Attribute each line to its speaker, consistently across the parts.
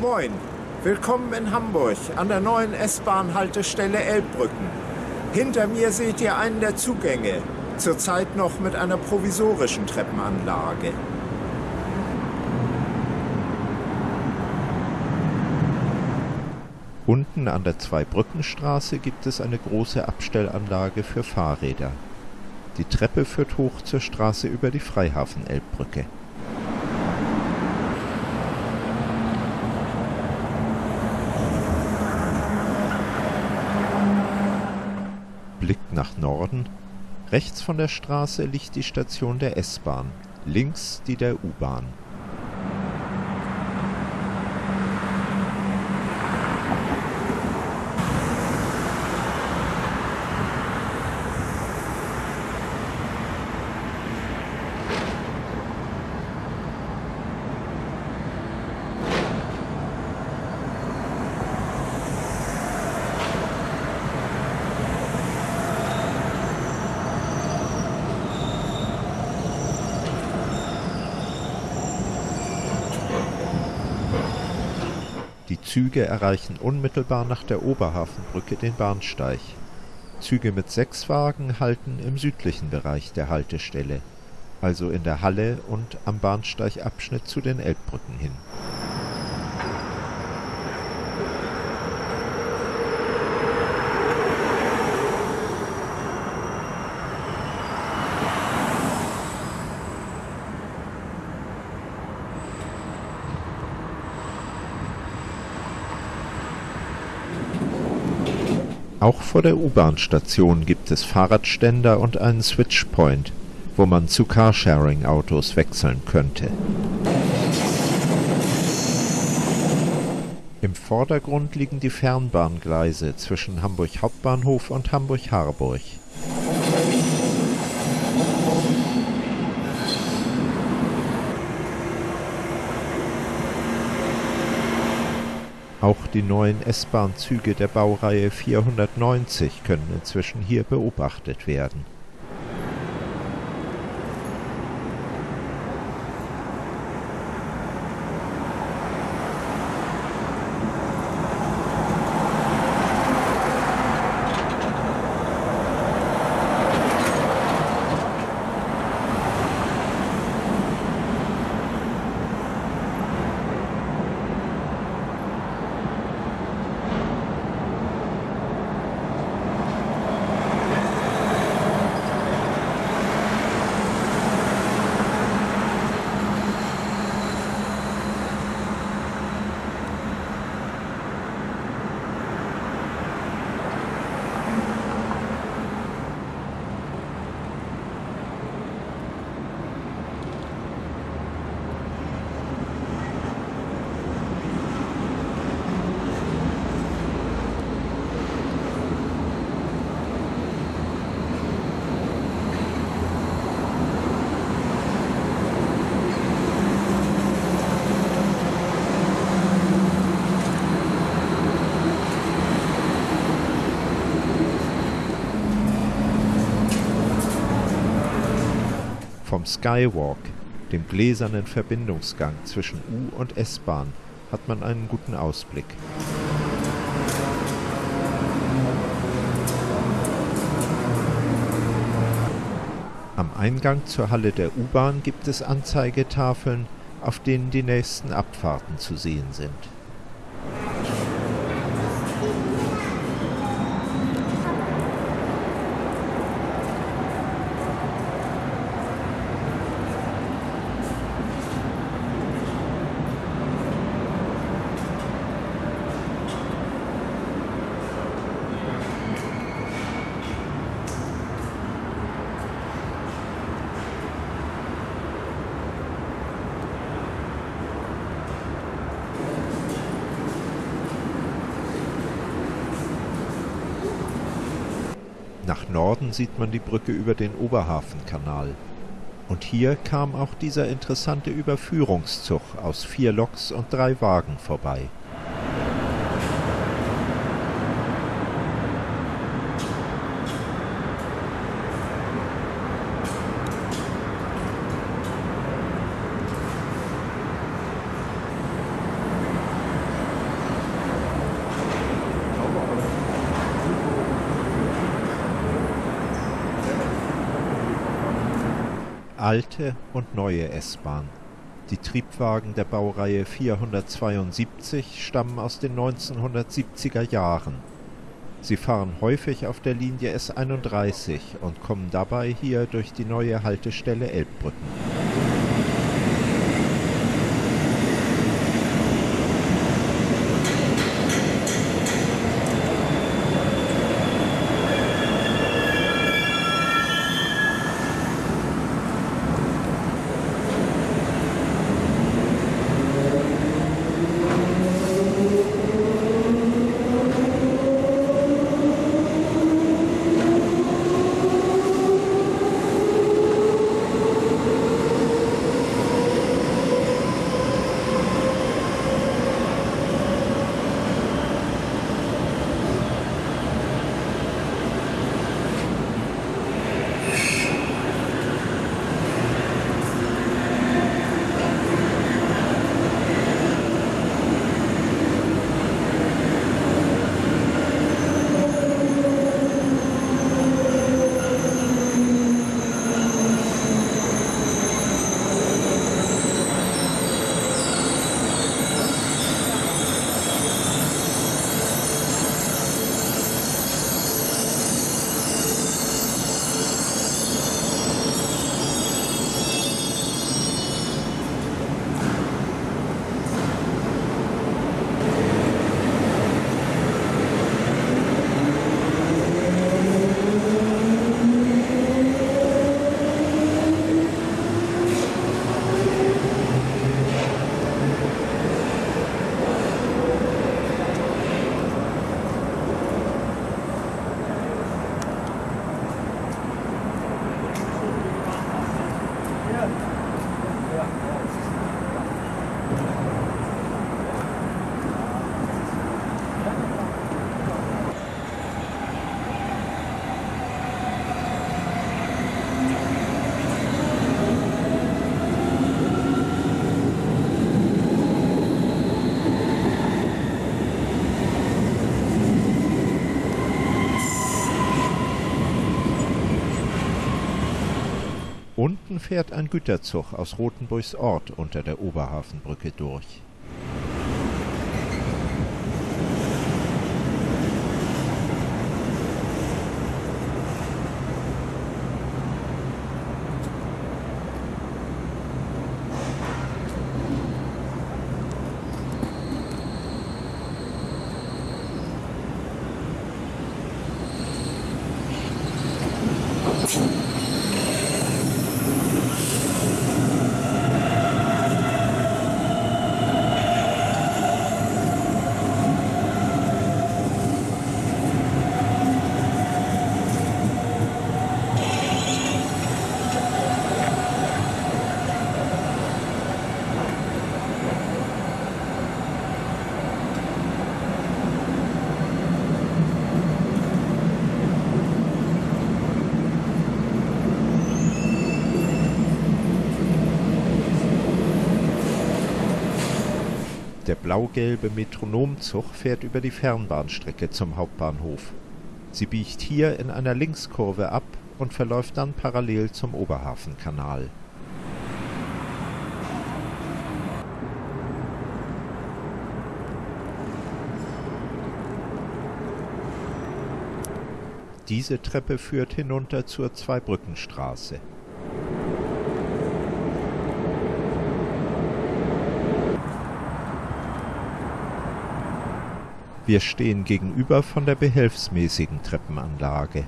Speaker 1: Moin, willkommen in Hamburg an der neuen S-Bahn-Haltestelle Elbbrücken. Hinter mir seht ihr einen der Zugänge, zurzeit noch mit einer provisorischen Treppenanlage.
Speaker 2: Unten an der Zweibrückenstraße gibt es eine große Abstellanlage für Fahrräder. Die Treppe führt hoch zur Straße über die Freihafen-Elbbrücke. Nach Norden. Rechts von der Straße liegt die Station der S-Bahn, links die der U-Bahn. Züge erreichen unmittelbar nach der Oberhafenbrücke den Bahnsteig. Züge mit sechs Wagen halten im südlichen Bereich der Haltestelle, also in der Halle und am Bahnsteigabschnitt zu den Elbbrücken hin. Vor der U-Bahn-Station gibt es Fahrradständer und einen Switchpoint, wo man zu Carsharing-Autos wechseln könnte. Im Vordergrund liegen die Fernbahngleise zwischen Hamburg Hauptbahnhof und Hamburg Harburg. Auch die neuen S-Bahn-Züge der Baureihe 490 können inzwischen hier beobachtet werden. Skywalk, dem gläsernen Verbindungsgang zwischen U- und S-Bahn, hat man einen guten Ausblick. Am Eingang zur Halle der U-Bahn gibt es Anzeigetafeln, auf denen die nächsten Abfahrten zu sehen sind. Nach Norden sieht man die Brücke über den Oberhafenkanal. Und hier kam auch dieser interessante Überführungszug aus vier Loks und drei Wagen vorbei. Alte und neue S-Bahn. Die Triebwagen der Baureihe 472 stammen aus den 1970er Jahren. Sie fahren häufig auf der Linie S31 und kommen dabei hier durch die neue Haltestelle Elbbrücken. Unten fährt ein Güterzug aus Rothenburgs Ort unter der Oberhafenbrücke durch. Der blau-gelbe Metronomzug fährt über die Fernbahnstrecke zum Hauptbahnhof. Sie biegt hier in einer Linkskurve ab und verläuft dann parallel zum Oberhafenkanal. Diese Treppe führt hinunter zur Zweibrückenstraße. Wir stehen gegenüber von der behelfsmäßigen Treppenanlage.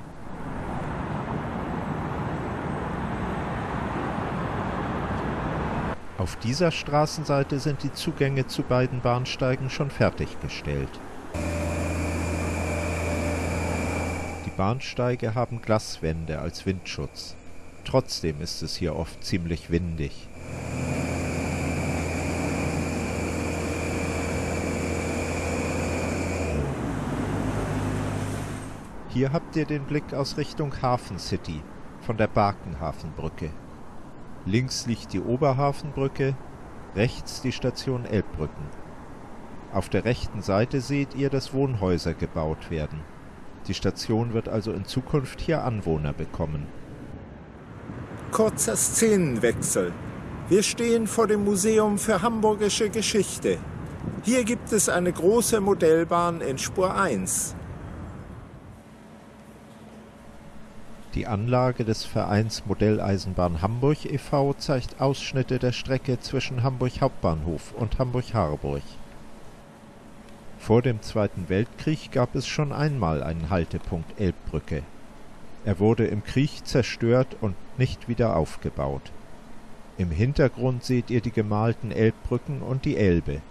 Speaker 2: Auf dieser Straßenseite sind die Zugänge zu beiden Bahnsteigen schon fertiggestellt. Die Bahnsteige haben Glaswände als Windschutz. Trotzdem ist es hier oft ziemlich windig. Hier habt ihr den Blick aus Richtung Hafen City von der Barkenhafenbrücke. Links liegt die Oberhafenbrücke, rechts die Station Elbbrücken. Auf der rechten Seite seht ihr, dass Wohnhäuser gebaut werden. Die Station wird also in Zukunft hier Anwohner bekommen.
Speaker 1: Kurzer Szenenwechsel. Wir stehen vor dem Museum für Hamburgische Geschichte. Hier gibt es eine große Modellbahn in Spur 1.
Speaker 2: Die Anlage des Vereins Modelleisenbahn Hamburg e.V. zeigt Ausschnitte der Strecke zwischen Hamburg Hauptbahnhof und Hamburg Harburg. Vor dem Zweiten Weltkrieg gab es schon einmal einen Haltepunkt Elbbrücke. Er wurde im Krieg zerstört und nicht wieder aufgebaut. Im Hintergrund seht ihr die gemalten Elbbrücken und die Elbe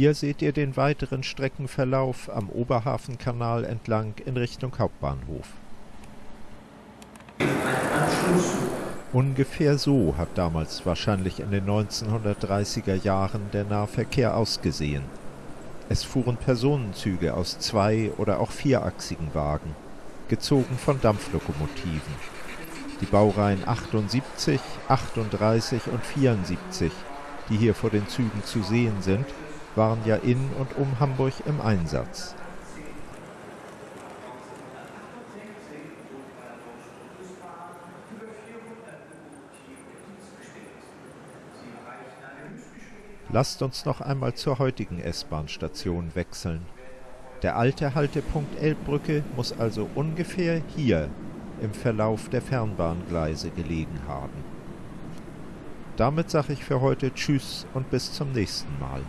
Speaker 2: Hier seht ihr den weiteren Streckenverlauf am Oberhafenkanal entlang in Richtung Hauptbahnhof. Ungefähr so hat damals wahrscheinlich in den 1930er Jahren der Nahverkehr ausgesehen. Es fuhren Personenzüge aus zwei- oder auch vierachsigen Wagen, gezogen von Dampflokomotiven. Die Baureihen 78, 38 und 74, die hier vor den Zügen zu sehen sind, waren ja in und um Hamburg im Einsatz. Lasst uns noch einmal zur heutigen S-Bahn-Station wechseln. Der alte Haltepunkt Elbbrücke muss also ungefähr hier im Verlauf der Fernbahngleise gelegen haben. Damit sage ich für heute Tschüss und bis zum nächsten Mal.